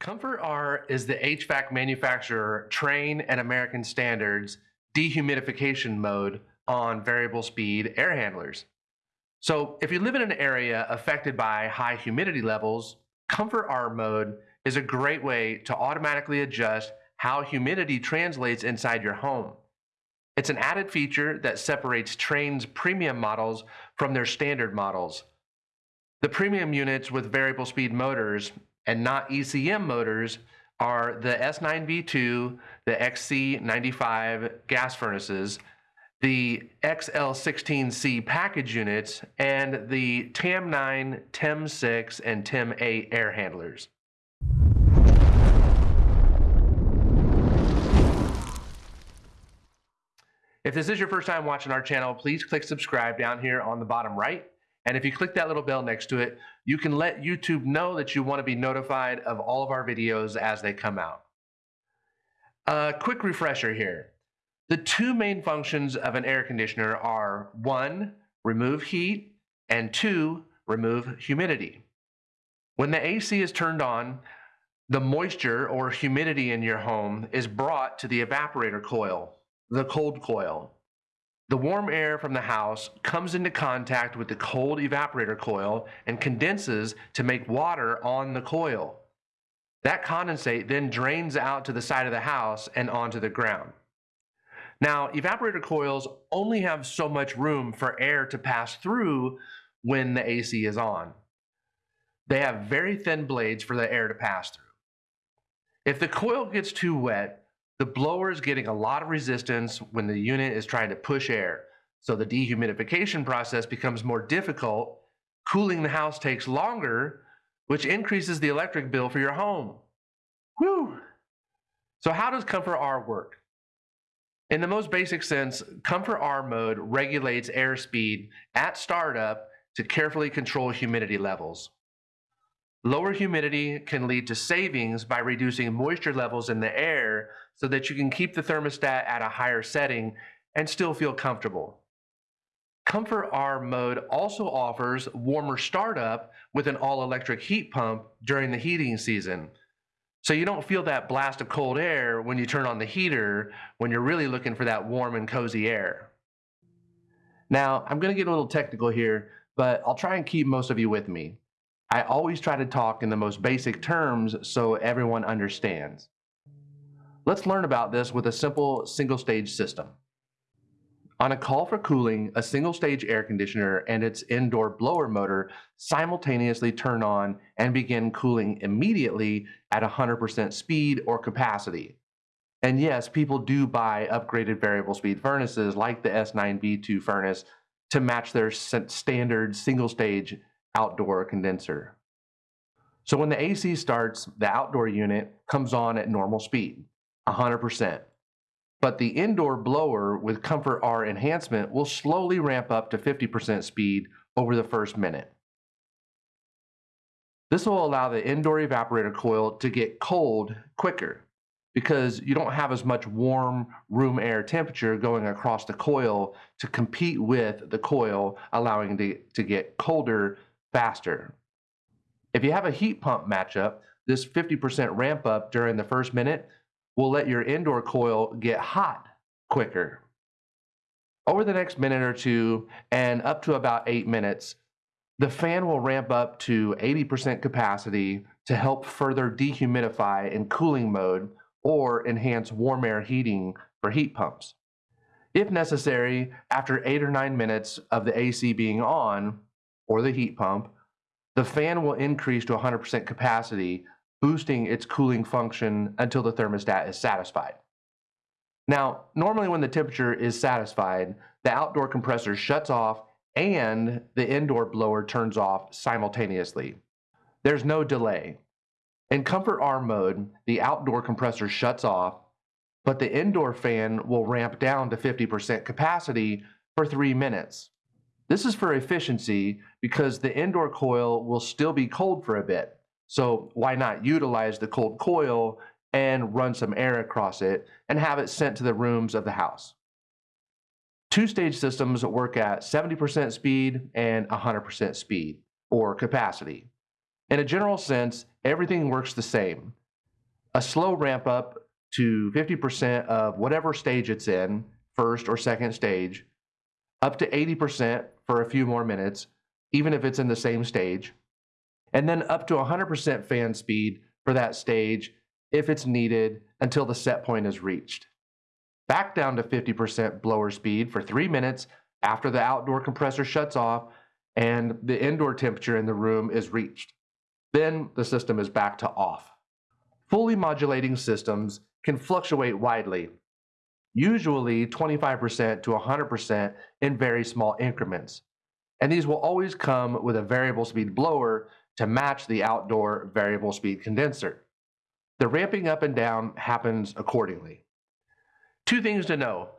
Comfort R is the HVAC manufacturer Trane and American Standards dehumidification mode on variable speed air handlers. So if you live in an area affected by high humidity levels, Comfort R mode is a great way to automatically adjust how humidity translates inside your home. It's an added feature that separates Trane's premium models from their standard models. The premium units with variable speed motors and not ECM motors are the S9V2, the XC95 gas furnaces, the XL16C package units, and the TAM9, TEM6, and TEM8 air handlers. If this is your first time watching our channel, please click subscribe down here on the bottom right. And if you click that little bell next to it, you can let YouTube know that you want to be notified of all of our videos as they come out. A quick refresher here. The two main functions of an air conditioner are one, remove heat, and two, remove humidity. When the AC is turned on, the moisture or humidity in your home is brought to the evaporator coil, the cold coil. The warm air from the house comes into contact with the cold evaporator coil and condenses to make water on the coil. That condensate then drains out to the side of the house and onto the ground. Now, evaporator coils only have so much room for air to pass through when the AC is on. They have very thin blades for the air to pass through. If the coil gets too wet, the blower is getting a lot of resistance when the unit is trying to push air. So the dehumidification process becomes more difficult. Cooling the house takes longer, which increases the electric bill for your home. Whew. So how does Comfort R work? In the most basic sense, Comfort R mode regulates airspeed at startup to carefully control humidity levels. Lower humidity can lead to savings by reducing moisture levels in the air so that you can keep the thermostat at a higher setting and still feel comfortable. Comfort R mode also offers warmer startup with an all-electric heat pump during the heating season. So you don't feel that blast of cold air when you turn on the heater when you're really looking for that warm and cozy air. Now, I'm going to get a little technical here, but I'll try and keep most of you with me. I always try to talk in the most basic terms so everyone understands. Let's learn about this with a simple single stage system. On a call for cooling, a single stage air conditioner and its indoor blower motor simultaneously turn on and begin cooling immediately at 100% speed or capacity. And yes, people do buy upgraded variable speed furnaces like the S9V2 furnace to match their standard single stage outdoor condenser. So when the AC starts, the outdoor unit comes on at normal speed, 100% but the indoor blower with Comfort R enhancement will slowly ramp up to 50% speed over the first minute. This will allow the indoor evaporator coil to get cold quicker because you don't have as much warm room air temperature going across the coil to compete with the coil, allowing it to get colder faster. If you have a heat pump matchup, this 50% ramp up during the first minute will let your indoor coil get hot quicker. Over the next minute or two, and up to about eight minutes, the fan will ramp up to 80% capacity to help further dehumidify in cooling mode or enhance warm air heating for heat pumps. If necessary, after eight or nine minutes of the AC being on, or the heat pump, the fan will increase to 100% capacity boosting its cooling function until the thermostat is satisfied. Now, normally when the temperature is satisfied, the outdoor compressor shuts off and the indoor blower turns off simultaneously. There's no delay. In Comfort R mode, the outdoor compressor shuts off, but the indoor fan will ramp down to 50% capacity for three minutes. This is for efficiency because the indoor coil will still be cold for a bit. So why not utilize the cold coil and run some air across it and have it sent to the rooms of the house. Two-stage systems work at 70% speed and 100% speed or capacity. In a general sense, everything works the same. a slow ramp up to 50% of whatever stage it's in, first or second stage, up to 80% for a few more minutes, even if it's in the same stage, and then up to 100% fan speed for that stage if it's needed until the set point is reached. Back down to 50% blower speed for three minutes after the outdoor compressor shuts off and the indoor temperature in the room is reached. Then the system is back to off. Fully modulating systems can fluctuate widely, usually 25% to 100% in very small increments. And these will always come with a variable speed blower to match the outdoor variable speed condenser. The ramping up and down happens accordingly. Two things to know.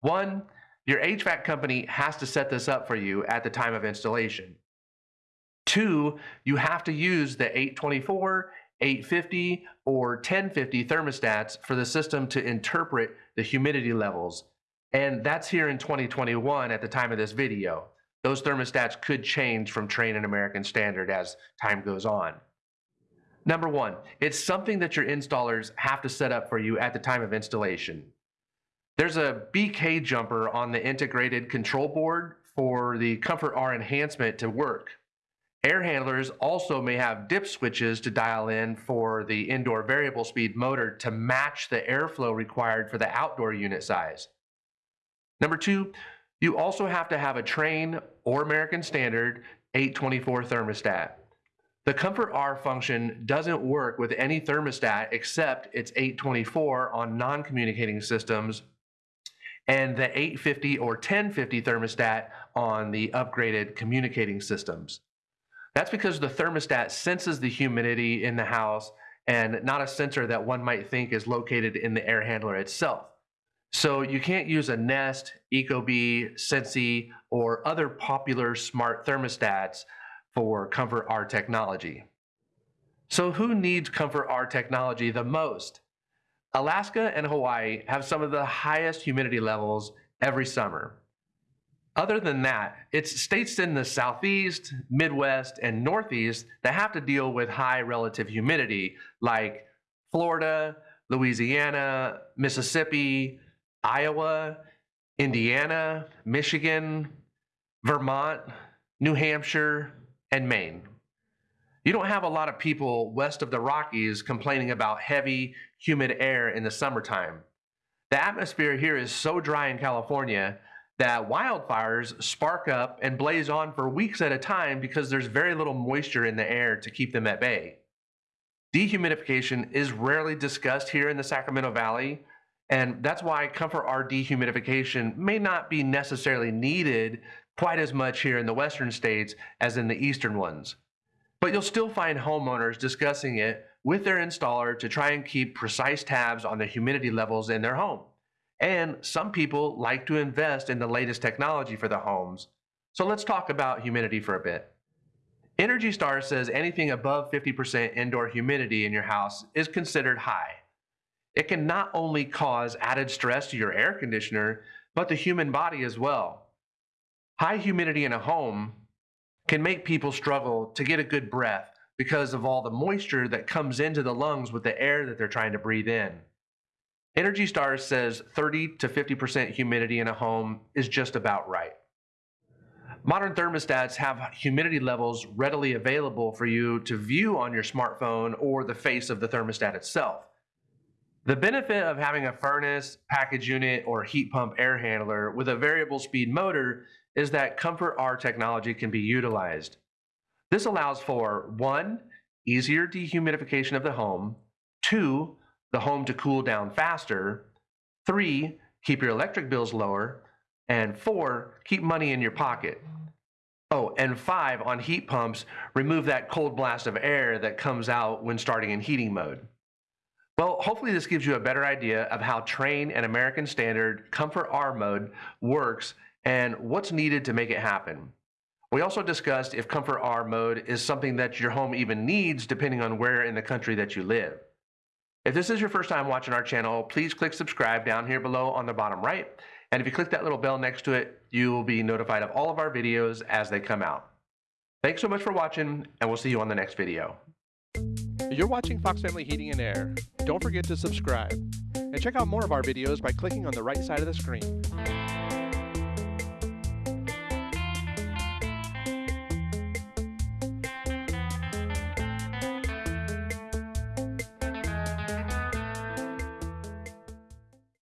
One, your HVAC company has to set this up for you at the time of installation. Two, you have to use the 824, 850, or 1050 thermostats for the system to interpret the humidity levels. And that's here in 2021 at the time of this video. Those thermostats could change from Trane and American Standard as time goes on. Number one, it's something that your installers have to set up for you at the time of installation. There's a BK jumper on the integrated control board for the Comfort R enhancement to work. Air handlers also may have dip switches to dial in for the indoor variable speed motor to match the airflow required for the outdoor unit size. Number two, you also have to have a Trane or American Standard 824 thermostat. The Comfort R function doesn't work with any thermostat except its 824 on non-communicating systems and the 850 or 1050 thermostat on the upgraded communicating systems. That's because the thermostat senses the humidity in the house and not a sensor that one might think is located in the air handler itself. So you can't use a Nest, Ecobee, Sensi, or other popular smart thermostats for Comfort R technology. So who needs Comfort R technology the most? Alaska and Hawaii have some of the highest humidity levels every summer. Other than that, it's states in the Southeast, Midwest, and Northeast that have to deal with high relative humidity, like Florida, Louisiana, Mississippi, Iowa, Indiana, Michigan, Vermont, New Hampshire, and Maine. You don't have a lot of people west of the Rockies complaining about heavy, humid air in the summertime. The atmosphere here is so dry in California that wildfires spark up and blaze on for weeks at a time because there's very little moisture in the air to keep them at bay. Dehumidification is rarely discussed here in the Sacramento Valley, and that's why Comfort R dehumidification may not be necessarily needed quite as much here in the western states as in the eastern ones. But you'll still find homeowners discussing it with their installer to try and keep precise tabs on the humidity levels in their home. And some people like to invest in the latest technology for their homes. So let's talk about humidity for a bit. Energy Star says anything above 50% indoor humidity in your house is considered high. It can not only cause added stress to your air conditioner, but the human body as well. High humidity in a home can make people struggle to get a good breath because of all the moisture that comes into the lungs with the air that they're trying to breathe in. Energy Star says 30 to 50% humidity in a home is just about right. Modern thermostats have humidity levels readily available for you to view on your smartphone or the face of the thermostat itself. The benefit of having a furnace, package unit, or heat pump air handler with a variable speed motor is that Comfort R technology can be utilized. This allows for one, easier dehumidification of the home, two, the home to cool down faster, three, keep your electric bills lower, and four, keep money in your pocket. Oh, and five, on heat pumps, remove that cold blast of air that comes out when starting in heating mode. Well, hopefully this gives you a better idea of how Trane and American Standard Comfort R mode works and what's needed to make it happen. We also discussed if Comfort R mode is something that your home even needs depending on where in the country that you live. If this is your first time watching our channel, please click subscribe down here below on the bottom right. And if you click that little bell next to it, you will be notified of all of our videos as they come out. Thanks so much for watching, and we'll see you on the next video. You're watching Fox Family Heating and Air. Don't forget to subscribe. And check out more of our videos by clicking on the right side of the screen.